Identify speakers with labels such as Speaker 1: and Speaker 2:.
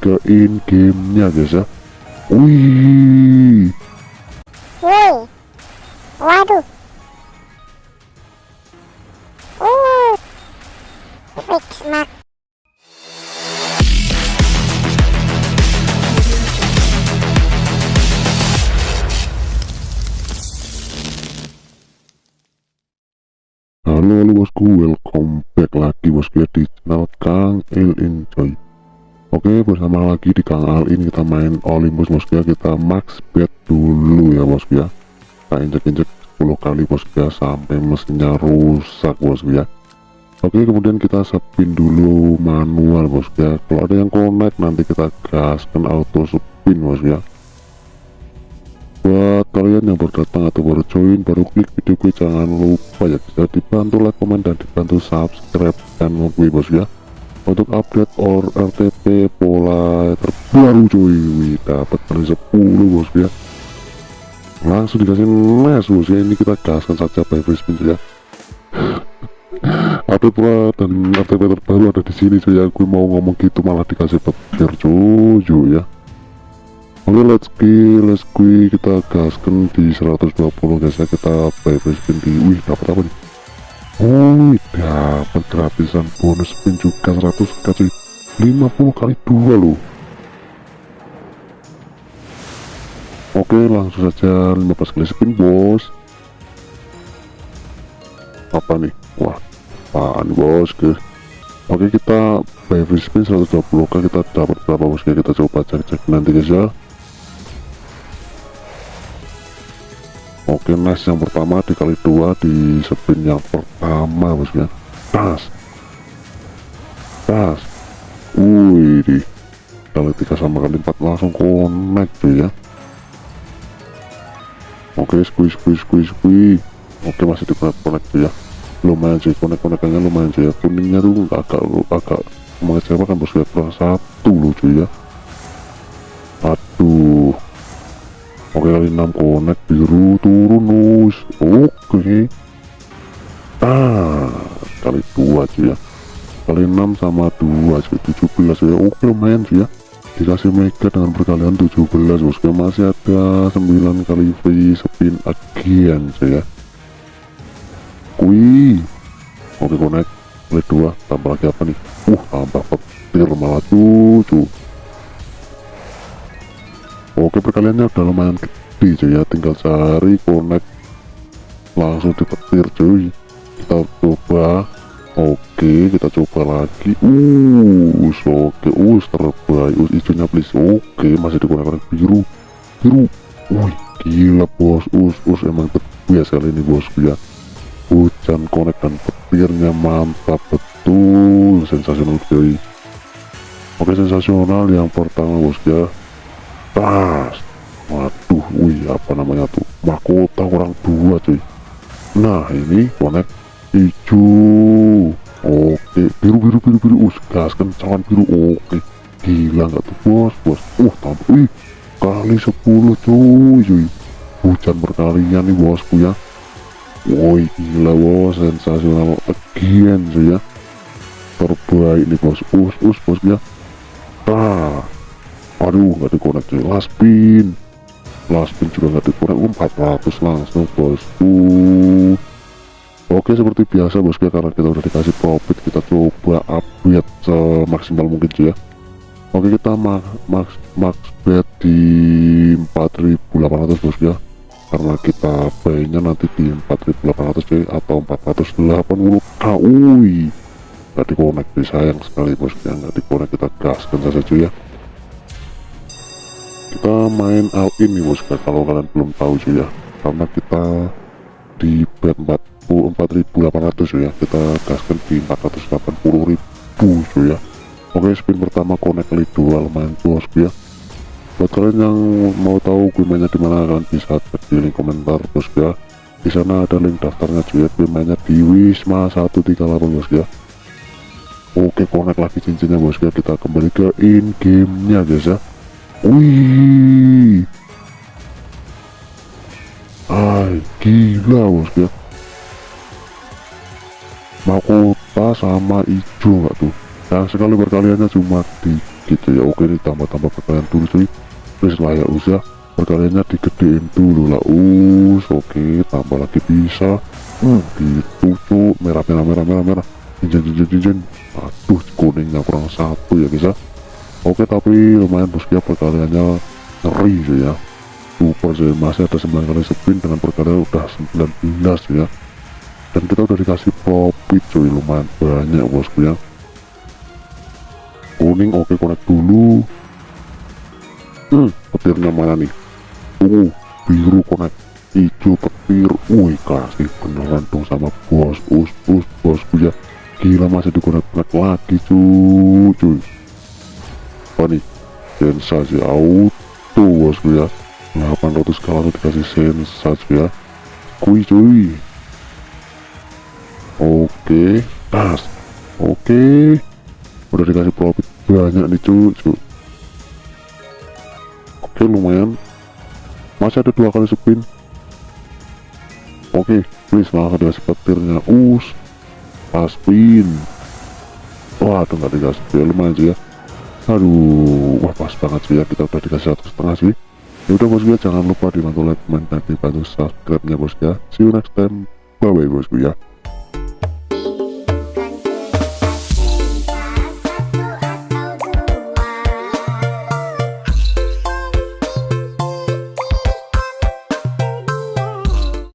Speaker 1: ke in gamenya guys ya wih
Speaker 2: Woi. Waduh. Uh.
Speaker 1: Halo halo bosku, welcome back lagi bosku ya di channel Kang El Enjoy Oke bersama lagi di Kang Al ini kita main Olympus bosku ya kita max bet dulu ya bosku ya Kita injek-injek 10 kali bosku ya sampai mesinnya rusak bosku ya Oke kemudian kita spin dulu manual bosku ya Kalau ada yang connect nanti kita gaskan auto spin bosku ya buat kalian yang baru datang atau baru join baru klik video gue jangan lupa ya. Bisa dibantu like komen dan dibantu subscribe channel gue bos ya untuk update or RTP pola terbaru cuy. Wih, dapat kali 10 bos ya. Langsung dikasih mes bos ya. Ini kita gaskan saja by free spin ya. Update pola dan RTP terbaru ada di sini cuy. Gue mau ngomong gitu malah dikasih petir cuy ya. Oke let's go let's go. Kita gaskan di 120 guys ya. Kita buy free spin di wih dapat apa nih oh dapat gratisan bonus juga 100 kasih 50 kali dua loh. Oke langsung saja 15 kali spin bos. Apa nih? Wah apaan bos guys Oke kita buy free spin 120 kan kita dapat berapa bos kita coba cek-cek nanti guys ya Nice yang pertama dikali dua di spin yang pertama bosnya tas. Tas. Wih di. Kali tiga sama kali empat langsung connect tuh ya. Oke squeeze squeeze squeeze squeeze. Oke masih di connect connect tuh ya. Lumayan sih connect connectannya lumayan sih ya. Kuningnya tuh agak agak mengecewakan bosnya kurang satu lucu ya Oke kali 6 connect biru turun nus Oke. Ah kali 2 cuy ya. Kali 6 sama 2 cuy 17 ya. Oke lumayan cuy ya. Dikasih mega dengan perkalian 17 bosku masih ada 9 kali free spin again cuy ya. Wih Oke connect. Kali 2 tambah lagi apa nih? Uh tambah petir malah cucu Oke perkaliannya udah lumayan gede cuy ya. Tinggal cari connect. Langsung dipetir cuy. Kita coba. Oke kita coba lagi. Uh oke. Us terbaik. Us hijaunya please. Oke masih digunakan biru. Biru. Wih gila bos. Us us emang biasa kali ini bosku ya. Hujan connect dan petirnya mantap betul. Sensasional cuy. Oke sensasional yang pertama bos ya tas waduh wih apa namanya tuh? Mahkota orang dua cuy. Nah ini connect hijau. Oke biru biru biru biru. Us gas kencangan biru. Oke gila nggak tuh? Bos bos. Uh tambah. Wih kali 10 cuy cuy. Hujan berkalinya nih bosku ya. Woi gila bos. Sensasional again cuy ya. Terbaik nih bos. Us us bos ya. Ah aduh nggak cuy last spin last spin juga nggak dikonek 400 langsung bosku oke seperti biasa bosku ya karena kita udah dikasih profit kita coba upgrade semaksimal mungkin cuy ya. Oke kita max max max bet di 4800 bosku ya. Karena kita bayarnya nanti di 4800 cuy atau 480 kui nggak dikonek sayang sekali bosku ya. Nggak dikonek kita gaskan saja cuy ya kita main all in nih bos kalau kalian belum tahu sih ya. Karena kita di bet 44.800 ya. Kita gaskan di 480.000 cuy ya. Oke spin pertama connect kali dua lumayan bos ya. Buat kalian yang mau tahu gue mainnya di mana kalian bisa cek di link komentar bos ya. Di sana ada link daftarnya cuy ya. Gue mainnya di Wisma 138 bos ya. Oke connect lagi cincinnya bos ya. Kita kembali ke in gamenya guys ya Wih. Ay, gila bos ya. Mahkota sama hijau nggak tuh? Yang sekali berkaliannya cuma lagi cuy ya oke ini tambah-tambah perkalian dulu cuy. Terus lah ya usah perkaliannya digedein dulu lah us. Oke tambah lagi bisa. Hmm, gitu cuy merah merah merah merah merah. Jinjin jinjin jinjin aduh kuningnya kurang satu ya guys ya oke tapi lumayan bosku ya perkaliannya ngeri cuy ya. Super cuy masih ada 9 kali spin dengan perkalian udah 19 cuy ya. Dan kita udah dikasih profit cuy. Lumayan banyak bosku ya kuning oke connect dulu. Hmm, petirnya mana nih? Ungu biru connect. Hijau petir. Wih kasih beneran dong sama bos us us bosku ya gila masih di connect connect lagi cuy. Cuy apa nih sensasi auto bosku ya. 800 kalau dikasih sensasi ya. Kui cuy. Oke tas. Oke. Udah dikasih profit banyak nih cuy oke lumayan. Masih ada dua kali spin. Oke please malah dikasih petirnya us pas spin. Wah tuh nggak dikasih. Ya lumayan sih ya aduh wah pas banget sih ya kita udah dikasih satu setengah sih. Ya udah bosku ya jangan lupa dibantu like comment dan dibantu subscribe nya bosku ya. See you next time. Bye bye bosku ya